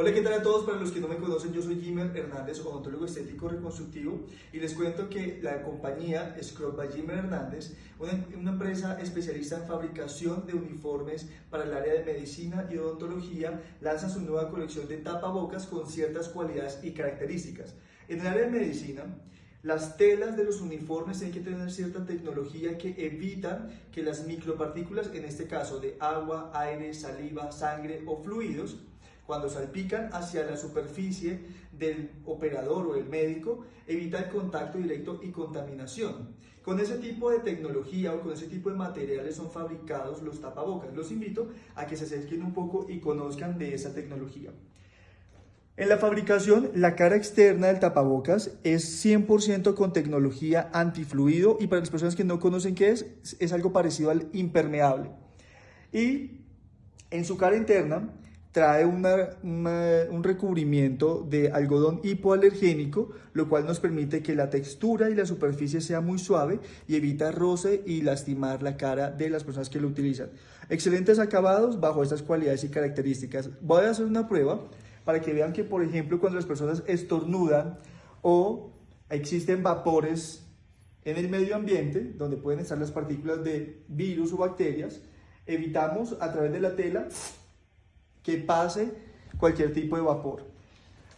Hola, ¿qué tal a todos? Para los que no me conocen, yo soy Jimmer Hernández, odontólogo estético reconstructivo, y les cuento que la compañía Scrub by Jimmer Hernández, una, una, empresa especialista en fabricación de uniformes para el área de medicina y odontología, lanza su nueva colección de tapabocas con ciertas cualidades y características. En el área de medicina, las telas de los uniformes tienen que tener cierta tecnología que evitan que las micropartículas, en este caso de agua, aire, saliva, sangre o fluidos, cuando salpican hacia la superficie del operador o el médico, evita el contacto directo y contaminación. Con ese tipo de tecnología o con ese tipo de materiales son fabricados los tapabocas. Los invito a que se acerquen un poco y conozcan de esa tecnología. En la fabricación, la cara externa del tapabocas es 100% con tecnología antifluido y para las personas que no conocen qué es, es algo parecido al impermeable. Y en su cara interna trae un recubrimiento de algodón hipoalergénico, lo cual nos permite que la textura y la superficie sea muy suave y evita roce y lastimar la cara de las personas que lo utilizan. Excelentes acabados bajo estas cualidades y características. Voy a hacer una prueba para que vean que, por ejemplo, cuando las personas estornudan o existen vapores en el medio ambiente, donde pueden estar las partículas de virus o bacterias, evitamos a través de la tela que pase cualquier tipo de vapor.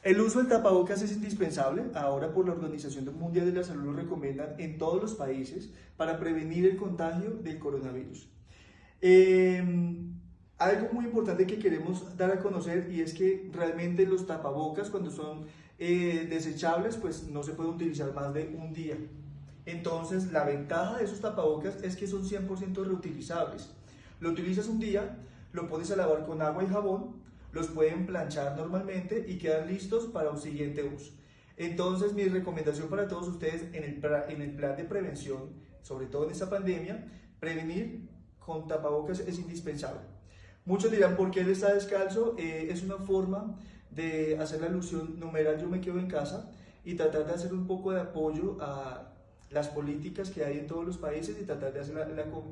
El uso del tapabocas es indispensable, ahora por la Organización Mundial de la Salud lo recomiendan en todos los países para prevenir el contagio del coronavirus. Em, algo muy importante que queremos dar a conocer y es que realmente los tapabocas cuando son eh, desechables pues no se pueden utilizar más de un día. Entonces la ventaja de esos tapabocas es que son 100% reutilizables. Lo utilizas un día, lo a lavar con agua y jabón, los pueden planchar normalmente y quedan listos para un siguiente uso. Entonces mi recomendación para todos ustedes en el, en el plan de prevención, sobre todo en esta pandemia, prevenir con tapabocas es indispensable. Muchos dirán, ¿por qué él está descalzo? Eh, es una forma de hacer la alusión numeral yo me quedo en casa y tratar de hacer un poco de apoyo a las políticas que hay en todos los países y tratar de hacer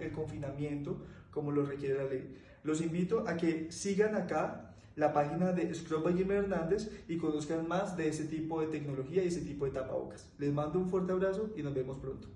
el confinamiento como lo requiere la ley. Los invito a que sigan acá la página de Scrub Jimmy Hernández y conozcan más de ese tipo de tecnología y ese tipo de tapabocas. Les mando un fuerte abrazo y nos vemos pronto.